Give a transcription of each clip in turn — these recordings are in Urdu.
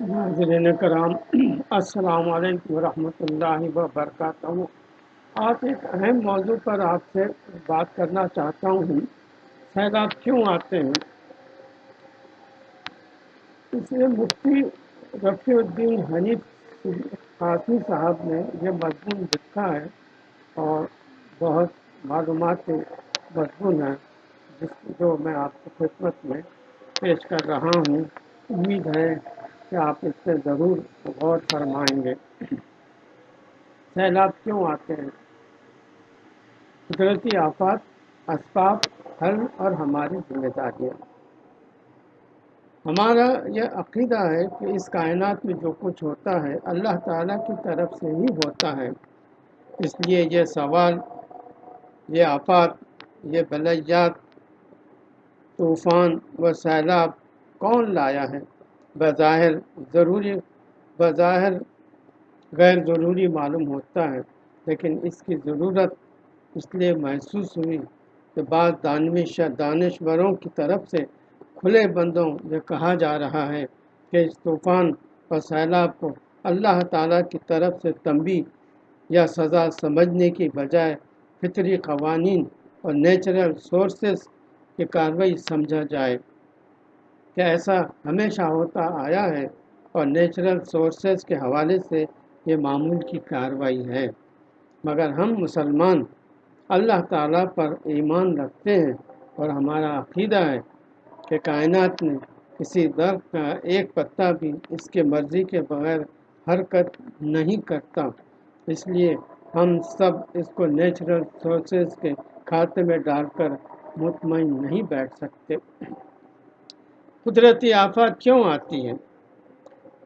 ناظرین کرام، السلام علیکم ورحمۃ اللہ وبرکاتہ۔ آج ایک اہم موضوع پر آپ سے بات کرنا چاہتا ہوں۔ سیلاب کیوں آتے ہیں؟ اس میں مفتی رفیع الدین حنیف قاسمی صاحب نے یہ مضمون لکھا ہے اور بہت معلومات مضمون ہے جس جو میں آپ کی خدمت میں پیش کر رہا ہوں۔ امید ہے کہ آپ اس سے ضرور غور فرمائیں گے۔ سیلاب کیوں آتے ہیں؟ قدرتی آفات، اسباب، حل اور ہماری ذمہ داریاں۔ ہمارا یہ عقیدہ ہے کہ اس کائنات میں جو کچھ ہوتا ہے، اللہ تعالیٰ کی طرف سے ہی ہوتا ہے۔ اس لیے یہ سوال، یہ آفات، یہ بلیات طوفان و سیلاب کون لایا ہے؟ بظاہر ضروری بظاہر غیر ضروری معلوم ہوتا ہے، لیکن اس کی ضرورت اس لیے محسوس ہوئی کہ بعض دانش دانشوروں کی طرف سے کھلے بندوں یہ کہا جا رہا ہے کہ اس طوفان اور سیلاب کو اللہ تعالیٰ کی طرف سے تنبی یا سزا سمجھنے کی بجائے فطری قوانین اور نیچرل سورسز کی کارروائی سمجھا جائے۔ کہ ایسا ہمیشہ ہوتا آیا ہے اور نیچرل سورسز کے حوالے سے یہ معمول کی کاروائی ہے۔ مگر ہم مسلمان اللہ تعالیٰ پر ایمان رکھتے ہیں اور ہمارا عقیدہ ہے کہ کائنات میں کسی درخت کا ایک پتا بھی اس کے مرضی کے بغیر حرکت نہیں کرتا۔ اس لیے ہم سب اس کو نیچرل سورسز کے کھاتے میں ڈال کر مطمئن نہیں بیٹھ سکتے۔ قدرتی آفات کیوں آتی ہیں؟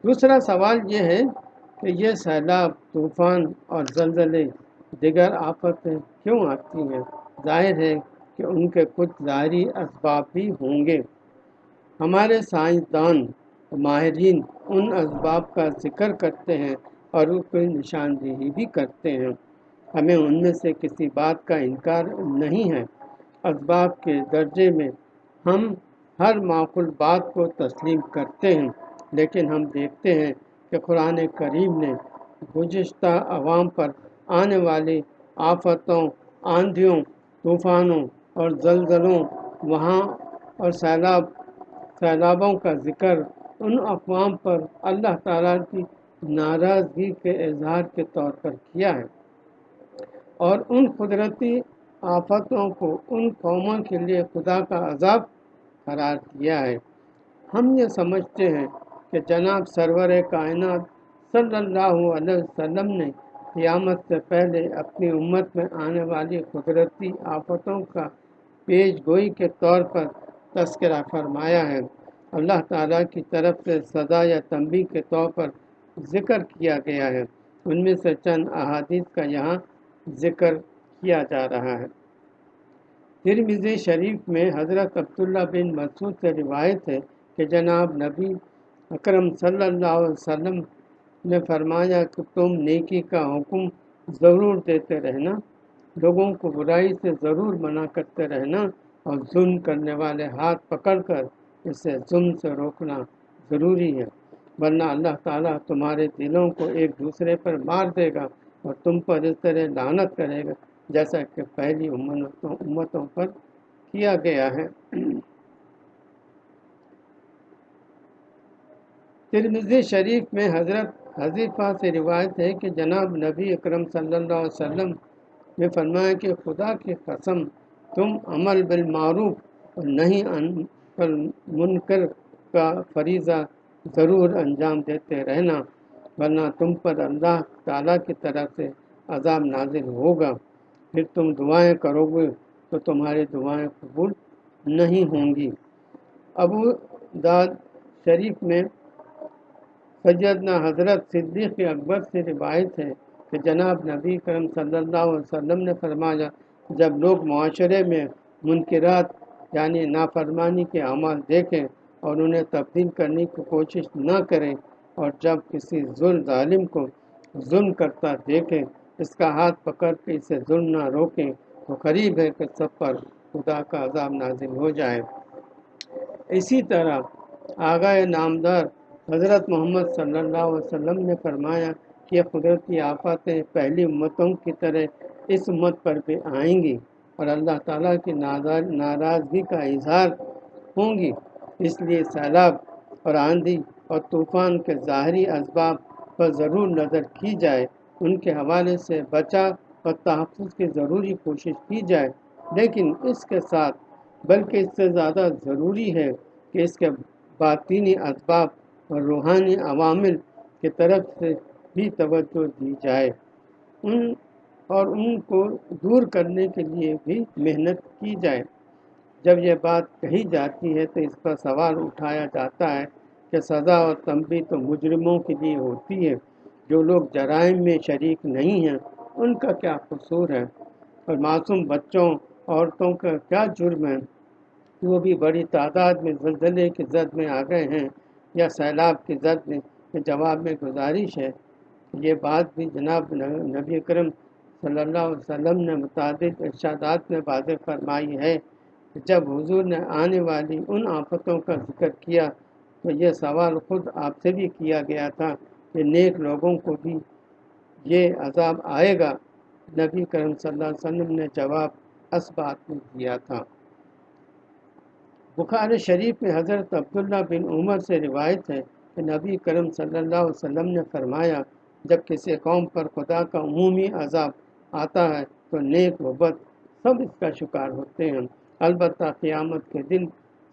دوسرا سوال یہ ہے کہ یہ سیلاب، طوفان اور زلزلے دیگر آفتیں کیوں آتی ہیں؟ ظاہر ہے کہ ان کے کچھ ظاہری اسباب بھی ہوں گے۔ ہمارے سائنسدان ماہرین ان اسباب کا ذکر کرتے ہیں اور اس کی نشاندہی بھی کرتے ہیں۔ ہمیں ان میں سے کسی بات کا انکار نہیں ہے۔ اسباب کے درجے میں ہم ہر معقول بات کو تسلیم کرتے ہیں، لیکن ہم دیکھتے ہیں کہ قرآن کریم نے گزشتہ عوام پر آنے والی آفتوں، آندھیوں، طوفانوں اور زلزلوں، وہاں اور سیلاب، سیلابوں کا ذکر ان اقوام پر اللہ تعالیٰ کی ناراضگی کے اظہار کے طور پر کیا ہے۔ اور ان قدرتی آفتوں کو ان قوموں کے لیے خدا کا عذاب قرار دیا ہے۔ ہم یہ سمجھتے ہیں کہ جناب سرور کائنات صلی اللہ علیہ وسلم نے قیامت سے پہلے اپنی امت میں آنے والی قدرتی آفتوں کا پیش گوئی کے طور پر تذکرہ فرمایا ہے۔ اللہ تعالیٰ کی طرف سے سزا یا تنبی کے طور پر ذکر کیا گیا ہے۔ ان میں سے چند احادیث کا یہاں ذکر کیا جا رہا ہے۔ ترمزی شریف میں حضرت عبداللہ بن مسعود سے روایت ہے کہ جناب نبی اکرم صلی اللہ علیہ وسلم نے فرمایا کہ تم نیکی کا حکم ضرور دیتے رہنا، لوگوں کو برائی سے ضرور منع کرتے رہنا اور ظلم کرنے والے ہاتھ پکڑ کر اسے ظلم سے روکنا ضروری ہے، ورنہ اللہ تعالیٰ تمہارے دلوں کو ایک دوسرے پر مار دے گا اور تم پر اس طرح لانت کرے گا۔ جیسا کہ پہلی امتوں امتوں پر کیا گیا ہے۔ ترمزی شریف میں حضرت حضیفہ سے روایت ہے کہ جناب نبی اکرم صلی اللہ علیہ وسلم نے فرمایا کہ خدا کی قسم، تم عمل بالمعروف اور نہیں پر منکر کا فریضہ ضرور انجام دیتے رہنا، ورنہ تم پر اللہ تعالیٰ کی طرف سے عذاب نازل ہوگا۔ پھر تم دعائیں کرو گے تو تمہاری دعائیں قبول نہیں ہوں گی۔ ابو داد شریف میں سیدنا حضرت صدیق اکبر سے روایت ہے کہ جناب نبی کرم صلی اللہ علیہ وسلم نے فرمایا، جب لوگ معاشرے میں منکرات یعنی نافرمانی کے عمل دیکھیں اور انہیں تبدیل کرنے کی کوشش نہ کریں اور جب کسی ظلم ظالم کو ظلم کرتا دیکھیں اس کا ہاتھ پکڑ کے اسے ظلم نہ روکیں تو قریب ہے کہ سب پر خدا کا عذاب نازل ہو جائے۔ اسی طرح آگاہ نامدار حضرت محمد صلی اللہ علیہ وسلم نے فرمایا کہ قدرتی آفاتیں پہلی امتوں کی طرح اس امت پر بھی آئیں گی اور اللہ تعالیٰ کی ناراضگی کا اظہار ہوں گی۔ اس لیے سیلاب اور آندھی اور طوفان کے ظاہری اسباب پر ضرور نظر کی جائے۔ ان کے حوالے سے بچا اور تحفظ کی ضروری کوشش کی جائے، لیکن اس کے ساتھ بلکہ اس سے زیادہ ضروری ہے کہ اس کے باطینی اسباب اور روحانی عوامل کی طرف سے بھی توجہ دی جائے۔ ان اور ان کو دور کرنے کے لیے بھی محنت کی جائے۔ جب یہ بات کہی جاتی ہے تو اس پر سوال اٹھایا جاتا ہے کہ سزا اور تنبی تو مجرموں کے لیے ہوتی ہے۔ جو لوگ جرائم میں شریک نہیں ہیں، ان کا کیا قصور ہے؟ اور معصوم بچوں، عورتوں کا کیا جرم ہے؟ وہ بھی بڑی تعداد میں زلزلے کی زد میں آ گئے ہیں یا سیلاب کی زد میں جواب میں گزارش ہے؟ یہ بات بھی جناب نبی کرم صلی اللہ علیہ وسلم نے متعدد ارشادات میں واضح فرمائی ہے کہ جب حضور نے آنے والی ان آفتوں کا ذکر کیا تو یہ سوال خود آپ سے بھی کیا گیا تھا کہ نیک لوگوں کو بھی یہ عذاب آئے گا۔ نبی کرم صلی اللہ علیہ وسلم نے جواب اس بات میں دیا تھا۔ بخار شریف میں حضرت عبداللہ بن عمر سے روایت ہے کہ نبی کرم صلی اللہ علیہ وسلم نے فرمایا، جب کسی قوم پر خدا کا عمومی عذاب آتا ہے تو نیک و بد سب اس کا شکار ہوتے ہیں۔ البتہ قیامت کے دن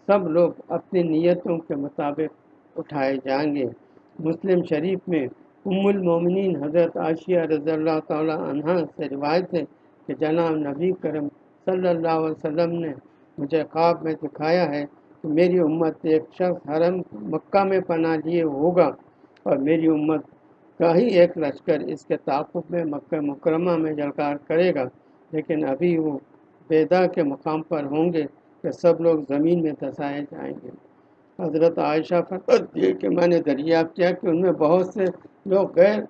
سب لوگ اپنی نیتوں کے مطابق اٹھائے جائیں گے۔ مسلم شریف میں ام المومنین حضرت عاشیہ رضی اللہ تعالی عنہ سے روایت ہے کہ جناب نبی کرم صلی اللہ علیہ وسلم نے مجھے خواب میں دکھایا ہے کہ میری امت ایک شخص حرم مکہ میں پناہ لیے ہوگا اور میری امت کا ہی ایک لشکر اس کے تعاقب میں مکہ مکرمہ میں جلکار کرے گا۔ لیکن ابھی وہ بیدا کے مقام پر ہوں گے کہ سب لوگ زمین میں دھسائے جائیں گے۔ حضرت عائشہ فرمت یہ کہ میں نے دریافت کیا کہ ان میں بہت سے لوگ غیر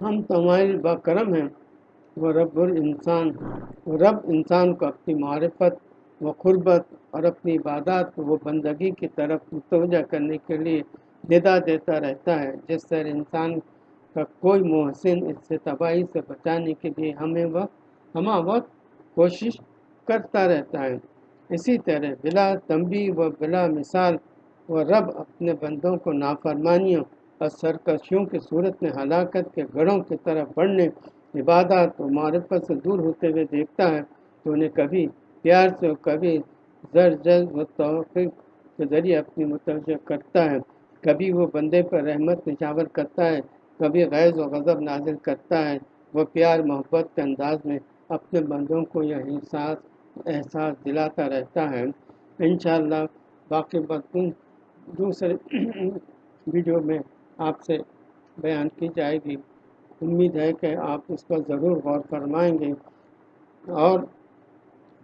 ہم تمہاری بکرم ہیں، وہ رب الانسان وہ رب انسان کو اپنی معرفت و قربت اور اپنی عبادات کو وہ بندگی کی طرف متوجہ کرنے کے لیے ندا دیتا رہتا ہے، جس طرح انسان کا کوئی محسن اس سے تباہی سے بچانے کے لیے ہمیں وقت ہمہ وقت کوشش کرتا رہتا ہے۔ اسی طرح بلا تنبی و بلا مثال و رب اپنے بندوں کو نافرمانیوں اور سرکشیوں کی صورت میں ہلاکت کے گڑھوں کی طرف بڑھنے، عبادات و معرفت سے دور ہوتے ہوئے دیکھتا ہے تو انہیں کبھی پیار سے کبھی زر جز و توفیق کے ذریعے اپنی متوجہ کرتا ہے۔ کبھی وہ بندے پر رحمت نشاور کرتا ہے، کبھی غیظ و غضب نازل کرتا ہے۔ وہ پیار محبت کے انداز میں اپنے بندوں کو یہ احساس احساس دلاتا رہتا ہے۔ انشاءاللہ باقی بات دوسرے ویڈیو میں آپ سے بیان کی جائے گی۔ امید ہے کہ آپ اس پر ضرور غور فرمائیں گے۔ اور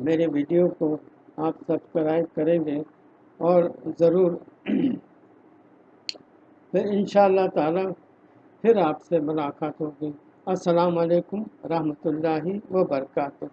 میرے ویڈیو کو آپ سبسکرائب کریں گے۔ اور ضرور پھر انشاءاللہ تعالی پھر آپ سے ملاقات ہوگی۔ السلام علیکم رحمۃ اللہ وبرکاتہ۔